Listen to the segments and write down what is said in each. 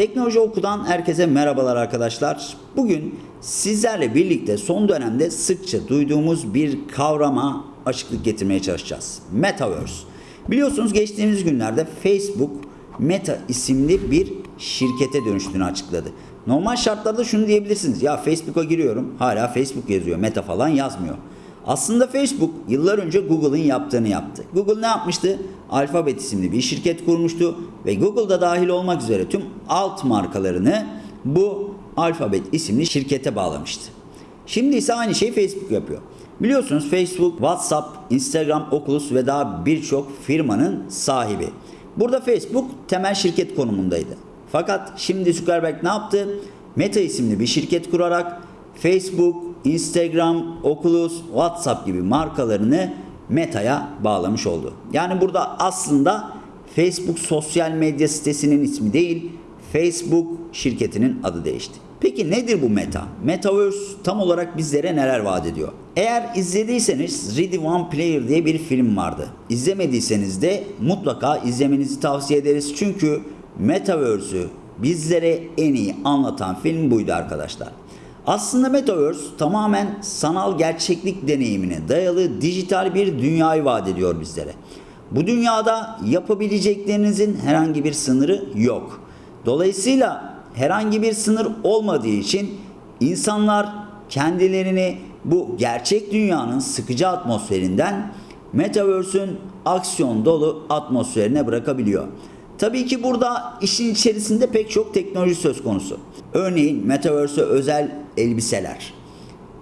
Teknoloji Oku'dan herkese merhabalar arkadaşlar. Bugün sizlerle birlikte son dönemde sıkça duyduğumuz bir kavrama açıklık getirmeye çalışacağız. Metaverse. Biliyorsunuz geçtiğimiz günlerde Facebook Meta isimli bir şirkete dönüştüğünü açıkladı. Normal şartlarda şunu diyebilirsiniz. Ya Facebook'a giriyorum hala Facebook yazıyor. Meta falan yazmıyor. Aslında Facebook yıllar önce Google'ın yaptığını yaptı. Google ne yapmıştı? Alphabet isimli bir şirket kurmuştu ve Google'da dahil olmak üzere tüm alt markalarını bu Alphabet isimli şirkete bağlamıştı. Şimdi ise aynı şeyi Facebook yapıyor. Biliyorsunuz Facebook, WhatsApp, Instagram, Oculus ve daha birçok firmanın sahibi. Burada Facebook temel şirket konumundaydı. Fakat şimdi Zuckerberg ne yaptı? Meta isimli bir şirket kurarak Facebook, Instagram, Oculus, WhatsApp gibi markalarını Meta'ya bağlamış oldu. Yani burada aslında Facebook sosyal medya sitesinin ismi değil, Facebook şirketinin adı değişti. Peki nedir bu Meta? Metaverse tam olarak bizlere neler vaat ediyor? Eğer izlediyseniz Ready One Player diye bir film vardı. İzlemediyseniz de mutlaka izlemenizi tavsiye ederiz. Çünkü Metaverse'ü bizlere en iyi anlatan film buydu arkadaşlar. Aslında Metaverse tamamen sanal gerçeklik deneyimine dayalı dijital bir dünyayı vaat ediyor bizlere. Bu dünyada yapabileceklerinizin herhangi bir sınırı yok. Dolayısıyla herhangi bir sınır olmadığı için insanlar kendilerini bu gerçek dünyanın sıkıcı atmosferinden Metaverse'ün aksiyon dolu atmosferine bırakabiliyor. Tabii ki burada işin içerisinde pek çok teknoloji söz konusu. Örneğin Metaverse'e özel elbiseler.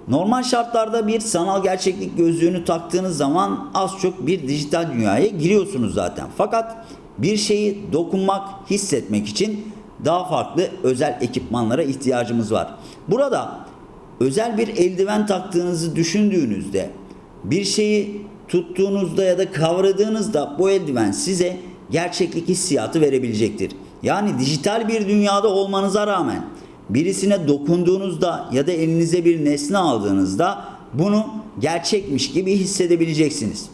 Normal şartlarda bir sanal gerçeklik gözlüğünü taktığınız zaman az çok bir dijital dünyaya giriyorsunuz zaten. Fakat bir şeyi dokunmak, hissetmek için daha farklı özel ekipmanlara ihtiyacımız var. Burada özel bir eldiven taktığınızı düşündüğünüzde bir şeyi tuttuğunuzda ya da kavradığınızda bu eldiven size gerçeklik hissiyatı verebilecektir. Yani dijital bir dünyada olmanıza rağmen birisine dokunduğunuzda ya da elinize bir nesne aldığınızda bunu gerçekmiş gibi hissedebileceksiniz.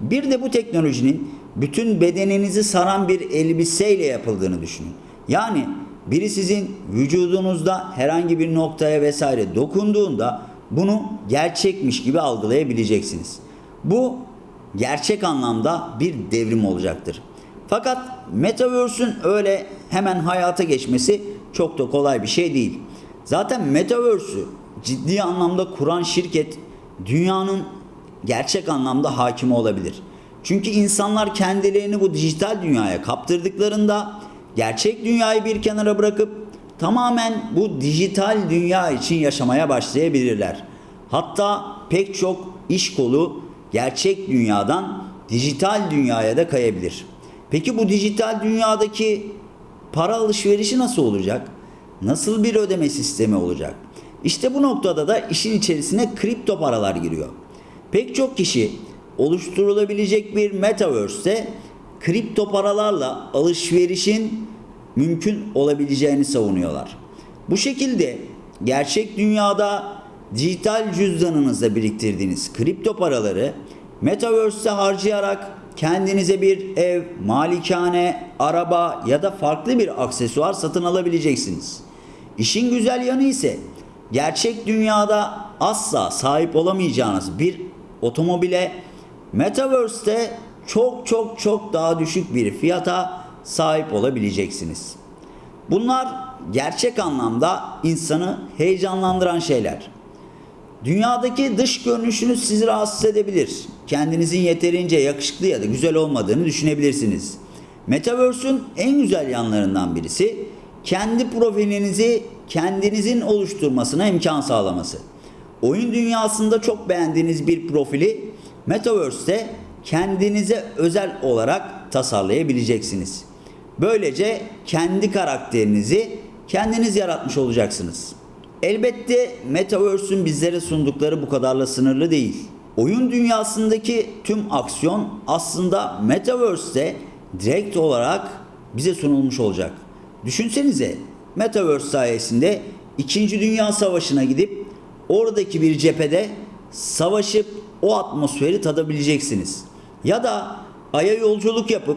Bir de bu teknolojinin bütün bedeninizi saran bir elbiseyle yapıldığını düşünün. Yani biri sizin vücudunuzda herhangi bir noktaya vesaire dokunduğunda bunu gerçekmiş gibi algılayabileceksiniz. Bu gerçek anlamda bir devrim olacaktır. Fakat Metaverse'ün öyle hemen hayata geçmesi çok da kolay bir şey değil. Zaten Metaverse'ü ciddi anlamda kuran şirket dünyanın gerçek anlamda hakimi olabilir. Çünkü insanlar kendilerini bu dijital dünyaya kaptırdıklarında gerçek dünyayı bir kenara bırakıp tamamen bu dijital dünya için yaşamaya başlayabilirler. Hatta pek çok iş kolu gerçek dünyadan dijital dünyaya da kayabilir. Peki bu dijital dünyadaki para alışverişi nasıl olacak? Nasıl bir ödeme sistemi olacak? İşte bu noktada da işin içerisine kripto paralar giriyor. Pek çok kişi oluşturulabilecek bir metaverse'te kripto paralarla alışverişin mümkün olabileceğini savunuyorlar. Bu şekilde gerçek dünyada dijital cüzdanınızda biriktirdiğiniz kripto paraları metaverse'te harcayarak kendinize bir ev, malikane, araba ya da farklı bir aksesuar satın alabileceksiniz. İşin güzel yanı ise gerçek dünyada asla sahip olamayacağınız bir otomobile Metaverse'te çok çok çok daha düşük bir fiyata sahip olabileceksiniz. Bunlar gerçek anlamda insanı heyecanlandıran şeyler. Dünyadaki dış görünüşünüz sizi rahatsız edebilir. Kendinizin yeterince yakışıklı ya da güzel olmadığını düşünebilirsiniz. Metaverse'ün en güzel yanlarından birisi kendi profilinizi kendinizin oluşturmasına imkan sağlaması. Oyun dünyasında çok beğendiğiniz bir profili Metaverse'te kendinize özel olarak tasarlayabileceksiniz. Böylece kendi karakterinizi kendiniz yaratmış olacaksınız. Elbette Metaverse'ün bizlere sundukları bu kadarla sınırlı değil. Oyun dünyasındaki tüm aksiyon aslında Metaverse'te direkt olarak bize sunulmuş olacak. Düşünsenize Metaverse sayesinde 2. Dünya Savaşı'na gidip oradaki bir cephede savaşıp o atmosferi tadabileceksiniz. Ya da Ay'a yolculuk yapıp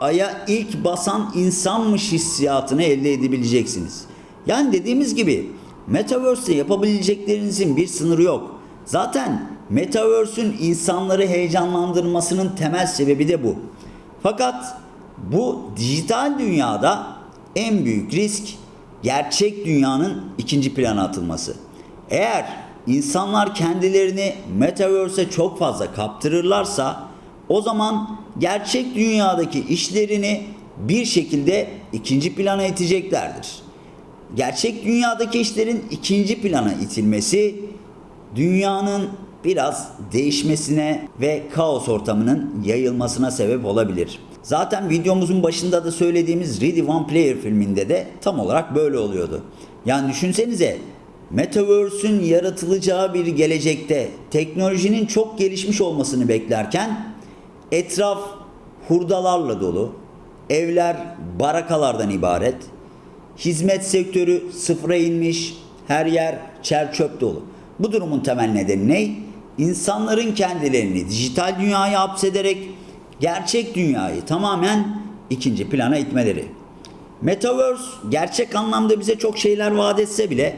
aya ilk basan insanmış hissiyatını elde edebileceksiniz. Yani dediğimiz gibi Metaverse'te yapabileceklerinizin bir sınırı yok. Zaten Metaverse'ün insanları heyecanlandırmasının temel sebebi de bu. Fakat bu dijital dünyada en büyük risk gerçek dünyanın ikinci plana atılması. Eğer insanlar kendilerini Metaverse'e çok fazla kaptırırlarsa o zaman gerçek dünyadaki işlerini bir şekilde ikinci plana iteceklerdir. Gerçek dünyadaki işlerin ikinci plana itilmesi dünyanın biraz değişmesine ve kaos ortamının yayılmasına sebep olabilir. Zaten videomuzun başında da söylediğimiz Ready One Player filminde de tam olarak böyle oluyordu. Yani düşünsenize Metaverse'ün yaratılacağı bir gelecekte teknolojinin çok gelişmiş olmasını beklerken etraf hurdalarla dolu, evler barakalardan ibaret, hizmet sektörü sıfıra inmiş, her yer çer çöp dolu. Bu durumun temel nedeni ne? İnsanların kendilerini dijital dünyaya hapsederek gerçek dünyayı tamamen ikinci plana itmeleri. Metaverse gerçek anlamda bize çok şeyler vaat etse bile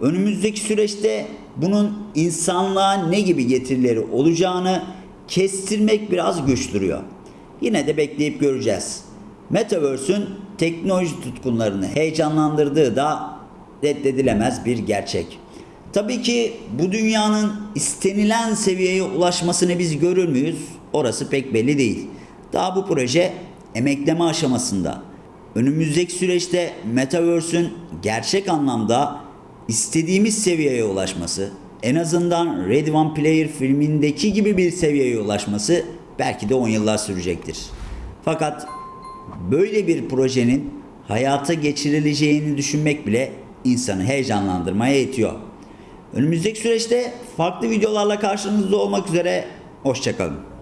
önümüzdeki süreçte bunun insanlığa ne gibi getirileri olacağını kestirmek biraz güç duruyor. Yine de bekleyip göreceğiz. Metaverse'ün teknoloji tutkunlarını heyecanlandırdığı da reddedilemez bir gerçek. Tabii ki bu dünyanın istenilen seviyeye ulaşmasını biz görür müyüz? Orası pek belli değil. Daha bu proje emekleme aşamasında. Önümüzdeki süreçte Metaverse'ün gerçek anlamda istediğimiz seviyeye ulaşması, en azından Red One Player filmindeki gibi bir seviyeye ulaşması belki de 10 yıllar sürecektir. Fakat böyle bir projenin hayata geçirileceğini düşünmek bile insanı heyecanlandırmaya itiyor. Önümüzdeki süreçte farklı videolarla karşınızda olmak üzere. Hoşçakalın.